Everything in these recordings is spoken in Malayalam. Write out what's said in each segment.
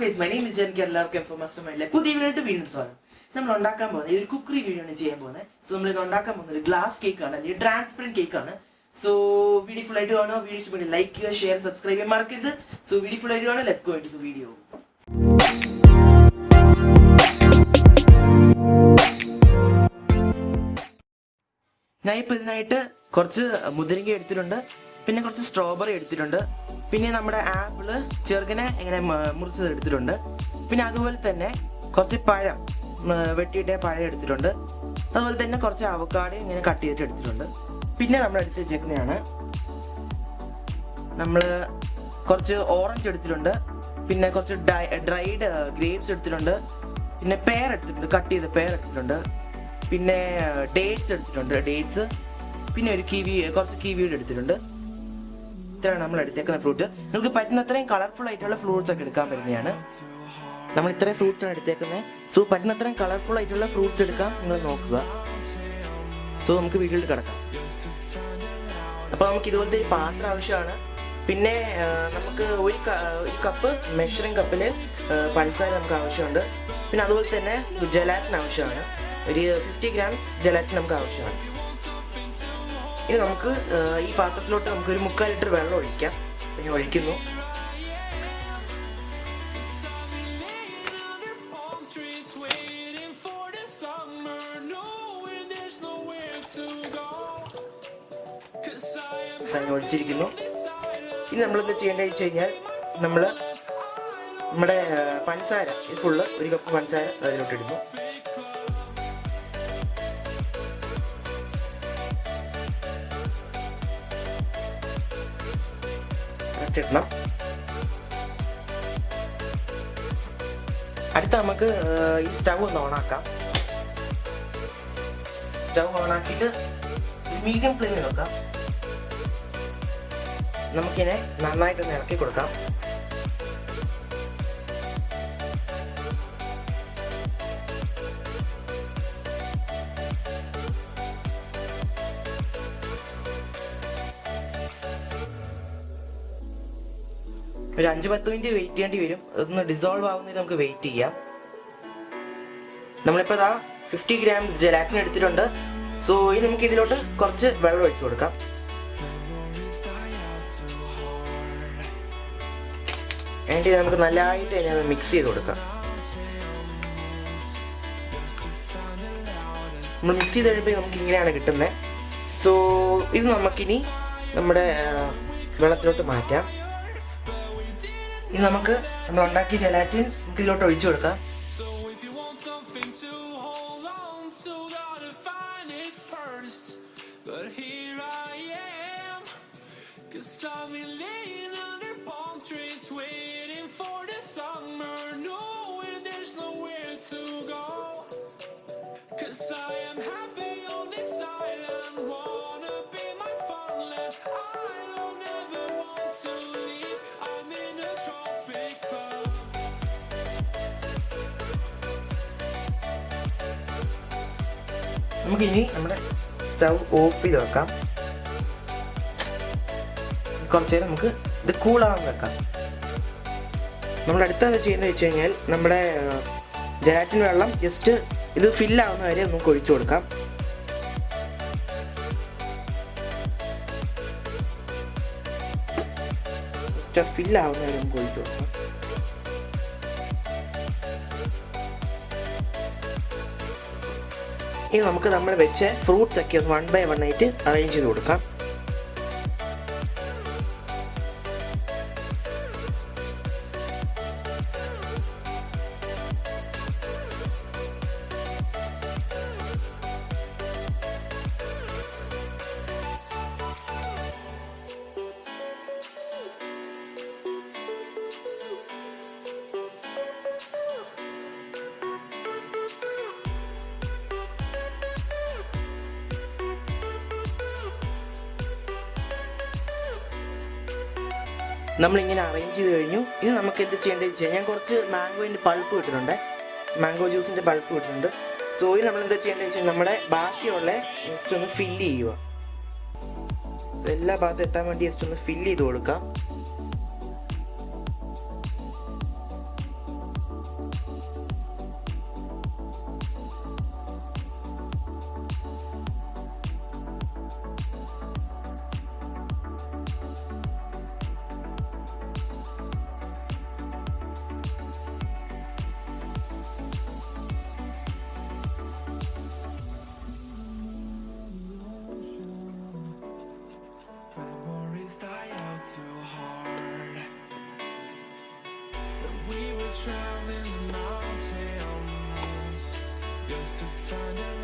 ഗൈസ് മൈ നെയിം ഇസ് എനിക്ക് എല്ലാവർക്കും എഫ് മാസ്റ്റർ മൈൻഡിലെ പുതിയ വീഡിയോ വീണ്ടും സ്വാഗതം. നമ്മൾ ഉണ്ടാക്കാൻ പോകുന്നത് ഒരു കുക്കറി വീഡിയോ ആണ് ചെയ്യാൻ പോകുന്നത്. സോ നമ്മൾ ഇത് ഉണ്ടാക്കാൻ പോകുന്നത് ഒരു ഗ്ലാസ് കേക്ക് ആണ് അല്ലെങ്കിൽ ട്രാൻസ്പെറന്റ് കേക്ക് ആണ്. സോ വീഡിയോ ഫുൾ ആയിട്ട് കാണുക. വീഡിയോ ഇഷ്ടപ്പെട്ട് ലൈക്ക് ചെയ്യുക ഷെയർ സബ്സ്ക്രൈബ് ചെയ്യാൻ മറക്കരുത്. സോ വീഡിയോ ഫുൾ ആയിട്ട് കാണുക. Let's go into video ഞാൻ ഇപ്പോൾ ഇതിനായിട്ട് കുറച്ച് മുതിരിങ്ങ എടുത്തിട്ടുണ്ട്. പിന്നെ കുറച്ച് സ്ട്രോബെറി എടുത്തിട്ടുണ്ട്. പിന്നെ നമ്മുടെ ആപ്പിൾ ചെറുകനെ ഇങ്ങനെ മുറിച്ചത് എടുത്തിട്ടുണ്ട്. പിന്നെ അതുപോലെ തന്നെ കുറച്ച് പഴം വെട്ടിയിട്ട് പഴം എടുത്തിട്ടുണ്ട്. അതുപോലെ തന്നെ കുറച്ച് അവക്കാട് ഇങ്ങനെ കട്ട് ചെയ്തിട്ട് എടുത്തിട്ടുണ്ട്. പിന്നെ നമ്മൾ എടുത്ത് വെച്ചേക്കുന്നതാണ് നമ്മൾ കുറച്ച് ഓറഞ്ച് എടുത്തിട്ടുണ്ട്. പിന്നെ കുറച്ച് ഡ്രൈഡ് ഗ്രേപ്സ് എടുത്തിട്ടുണ്ട്. പിന്നെ പേർ എടുത്തിട്ടുണ്ട് കട്ട് ചെയ്ത പേർ എടുത്തിട്ടുണ്ട്. പിന്നെ ഡേറ്റ്സ് എടുത്തിട്ടുണ്ട് ഡേറ്റ്സ് പിന്നെ ഒരു കിവി കുറച്ച് കിവിയുടെ എടുത്തിട്ടുണ്ട്. ഇത്രയാണ് നമ്മൾ എടുത്തേക്കുന്ന ഫ്രൂട്ട് നിങ്ങൾക്ക് പറ്റുന്ന അത്രയും കളർഫുൾ ആയിട്ടുള്ള ഫ്രൂട്ട്സ് ഒക്കെ എടുക്കാൻ പറ്റുന്നതാണ്. നമ്മൾ ഇത്രയും ഫ്രൂട്ട്സ് ആണ് എടുത്തേക്കുന്നത്. സോ പറ്റുന്ന അത്രയും കളർഫുൾ ആയിട്ടുള്ള ഫ്രൂട്ട്സ് എടുക്കാം. നിങ്ങൾ നോക്കുക. സോ നമുക്ക് വീട്ടിൽ കിടക്കാം. അപ്പോൾ നമുക്ക് ഇതുപോലത്തെ പാത്രം ആവശ്യമാണ്. പിന്നെ നമുക്ക് ഒരു ഒരു കപ്പ് മെഷറിംഗ് കപ്പിൽ പഞ്ചസാര നമുക്ക് ആവശ്യമുണ്ട്. പിന്നെ അതുപോലെ തന്നെ ജലാറ്റിൻ ആവശ്യമാണ്. ഒരു ഫിഫ്റ്റി ഗ്രാംസ് ജലാറ്റിൻ നമുക്ക് ആവശ്യമാണ്. ഇനി നമുക്ക് ഈ പാത്രത്തിലോട്ട് നമുക്ക് ഒരു മുക്കാൽ ലിറ്റർ വെള്ളം ഒഴിക്കാം. ഞാൻ ഒഴിക്കുന്നു. ഒഴിച്ചിരിക്കുന്നു. ഇനി നമ്മൾ എന്താ ചെയ്യേണ്ടത് വെച്ച് കഴിഞ്ഞാൽ നമ്മൾ നമ്മുടെ പഞ്ചസാര ഫുള്ള് ഒരു കപ്പ് പഞ്ചസാര അതിലോട്ട് ഇടണം അടുത്ത നമുക്ക് ഈ സ്റ്റവ് ഒന്ന് ഓണാക്കാം. സ്റ്റവ് ഓണാക്കിയിട്ട് മീഡിയം ഫ്ലെയിമിൽ വെക്കാം. നമുക്കിനെ നന്നായിട്ടൊന്ന് ഇറക്കി കൊടുക്കാം. ഒരു അഞ്ച് പത്ത് മിനിറ്റ് വെയിറ്റ് ചെയ്യേണ്ടി വരും. അതൊന്ന് ഡിസോൾവ് ആവുന്നതിന് നമുക്ക് വെയിറ്റ് ചെയ്യാം. നമ്മളിപ്പോൾ ഇതാ ഫിഫ്റ്റി ഗ്രാംസ് ജലാറ്റിൻ എടുത്തിട്ടുണ്ട്. സോ ഇനി നമുക്ക് ഇതിലോട്ട് കുറച്ച് വെള്ളം ഒഴിച്ചു കൊടുക്കാം. വേണ്ടി നമുക്ക് നല്ലതായിട്ട് അതിനെ മിക്സ് ചെയ്ത് കൊടുക്കാം. നമ്മൾ മിക്സ് ചെയ്ത് കഴിയുമ്പോൾ നമുക്ക് ഇങ്ങനെയാണ് കിട്ടുന്നത് സോ ഇത് നമുക്കിനി നമ്മുടെ വെള്ളത്തിലോട്ട് മാറ്റാം. ഇനി നമുക്ക് നമ്മൾ ഉണ്ടാക്കിയ ജലാറ്റിൻ നമുക്ക് ഇതിലോട്ട് ഒഴിച്ചു കൊടുക്കാം. നമുക്ക് ഇനി നമ്മുടെ സ്റ്റവ് ഓഫ് ചെയ്ത് വെക്കാം. കുറച്ച് നേരം നമുക്ക് ഇത് കൂളാവാൻ വെക്കാം. നമ്മൾ അടുത്തത് ചെയ്യുന്നത് വെച്ച് കഴിഞ്ഞാൽ നമ്മുടെ ജലാറ്റിൻ വെള്ളം ജസ്റ്റ് ഇത് ഫില്ലാവുന്ന വരെ നമുക്ക് ഒഴിച്ചു കൊടുക്കാം. ഫില്ലാവുന്ന വരെ നമുക്ക് ഒഴിച്ചു കൊടുക്കാം. ഇനി നമുക്ക് നമ്മൾ വെച്ച ഫ്രൂട്ട്സ് ഒക്കെ ഒന്ന് വൺ ബൈ വൺ ആയിട്ട് അറേഞ്ച് ചെയ്ത് കൊടുക്കാം. നമ്മളിങ്ങനെ അറേഞ്ച് ചെയ്ത് കഴിഞ്ഞു. ഇനി നമുക്ക് എന്ത് ചെയ്യേണ്ടത് വെച്ചാൽ ഞാൻ കുറച്ച് മാംഗോയിന്റെ പൾപ്പ് ഇട്ടിട്ടുണ്ട്. മാംഗോ ജ്യൂസിന്റെ പൾപ്പ് ഇട്ടിട്ടുണ്ട്. സോ ഇത് നമ്മൾ എന്താ ചെയ്യേണ്ടത് വെച്ചാൽ നമ്മുടെ ബാക്കിയുള്ള ജസ്റ്റ് ഒന്ന് ഫില്ല് ചെയ്യുക. എല്ലാ ഭാഗത്തും എത്താൻ വേണ്ടി ജസ്റ്റ് ഒന്ന് ഫില്ല് ചെയ്ത് കൊടുക്കാം. Traveling mountains just to find the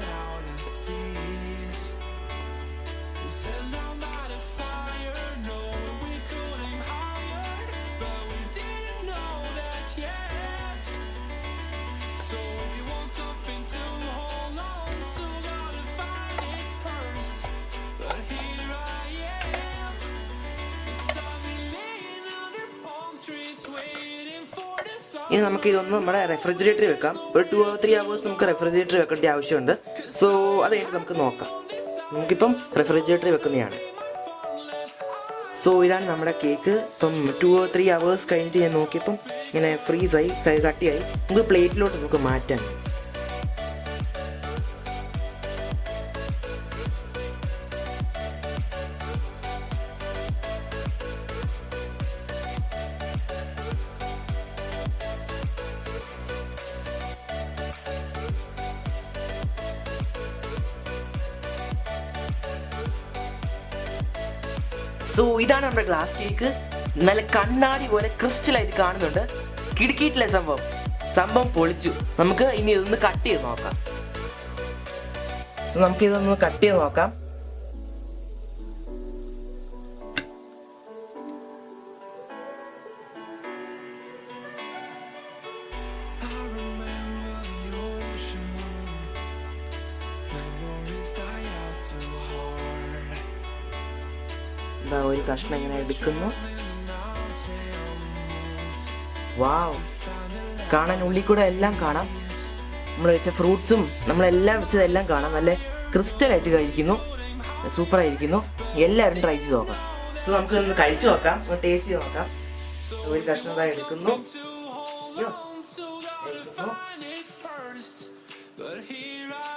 ഇനി നമുക്ക് ഇതൊന്ന് നമ്മുടെ റെഫ്രിജറേറ്ററിൽ വെക്കാം. ഒരു ടു ഓർ ത്രീ അവേഴ്സ് നമുക്ക് റെഫ്രിജറേറ്ററിൽ വെക്കേണ്ട ആവശ്യമുണ്ട്. സോ അത് കഴിഞ്ഞിട്ട് നമുക്ക് നോക്കാം. നമുക്കിപ്പം റെഫ്രിജറേറ്ററിൽ വെക്കുന്നതാണ്. സോ ഇതാണ് നമ്മുടെ കേക്ക് ഇപ്പം ടു ഓർ ത്രീ അവേഴ്സ് കഴിഞ്ഞിട്ട് ഞാൻ നോക്കിയപ്പം ഇങ്ങനെ ഫ്രീസായി കട്ടിയായി നമുക്ക് പ്ലേറ്റിലോട്ട് നമുക്ക് മാറ്റാം സോ ഇതാണ് നമ്മുടെ ഗ്ലാസ് കേക്ക് നല്ല കണ്ണാടി പോലെ ക്രിസ്റ്റൽ ആയിട്ട് കാണുന്നുണ്ട്. കിടുക്കിയിട്ടില്ല സംഭവം. സംഭവം പൊളിച്ചു. നമുക്ക് ഇനി ഇതൊന്ന് കട്ട് ചെയ്ത് നോക്കാം. സോ നമുക്ക് ഇതൊന്ന് കട്ട് ചെയ്ത് നോക്കാം. I remember the ocean. എന്താ ഒരു കഷ്ണം ഇങ്ങനെ എടുക്കുന്നു? വാവ്. കാണാൻ ഉള്ളിൽ കൂടെ എല്ലാം കാണാം. നമ്മൾ വെച്ച ഫ്രൂട്ട്സും നമ്മളെല്ലാം വെച്ചതെല്ലാം കാണാം. നല്ല ക്രിസ്റ്റൽ ആയിട്ട് കഴിക്കുന്നു. സൂപ്പർ ആയിരിക്കുന്നു എല്ലാവരും ട്രൈ ചെയ്ത് നോക്കാം. സോ നമുക്ക് ഒന്ന് കഴിച്ചു നോക്കാം. ഒന്ന് ടേസ്റ്റ് ചെയ്ത് നോക്കാം. ഒരു കഷ്ണം ഇതാ എടുക്കുന്നു.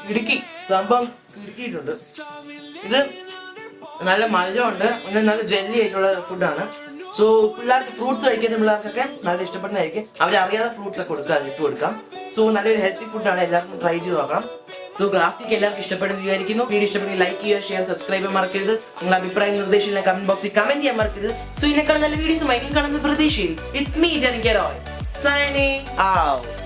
ഇടുക്കി. സംഭവം ഇടുക്കിയിട്ടുണ്ട്. ഇത് നല്ല മധുരമുണ്ട്. പിന്നെ നല്ല ജെല്ലി ആയിട്ടുള്ള ഫുഡാണ് സോ പിള്ളേർക്ക് ഫ്രൂട്ട്സ് കഴിക്കുന്ന പിള്ളേർക്കൊക്കെ നല്ല ഇഷ്ടപ്പെടുന്നതായിരിക്കും. അവരറിയാതെ ഫ്രൂട്ട്സ് ഒക്കെ കൊടുക്കുക ഇട്ട് കൊടുക്കാം. സോ നല്ലൊരു ഹെൽത്തി ഫുഡാണ് എല്ലാവർക്കും ട്രൈ ചെയ്ത് നോക്കണം. സോ ഗ്ലാസ്റ്റിക് എല്ലാവർക്കും ഇഷ്ടപ്പെടുന്ന വിചാരിക്കുന്നു. വീഡിയോ ഇഷ്ടപ്പെടുന്ന ലൈക്ക് ചെയ്യുക ഷെയർ സബ്സ്ക്രൈബ് മറക്കരുത്. നിങ്ങളുടെ അഭിപ്രായം നിർദ്ദേശം കമന്റ് ബോക്സിൽ കമന്റ് ചെയ്യാൻ മറക്കരുത്. സോ ഇതിനേക്കാൾ നല്ല വീഡിയോസുമായി കാണുന്ന പ്രതീക്ഷയിൽ ഇറ്റ്സ് മീ ജനിക്കറോൾ സൈനിങ് ഔട്ട്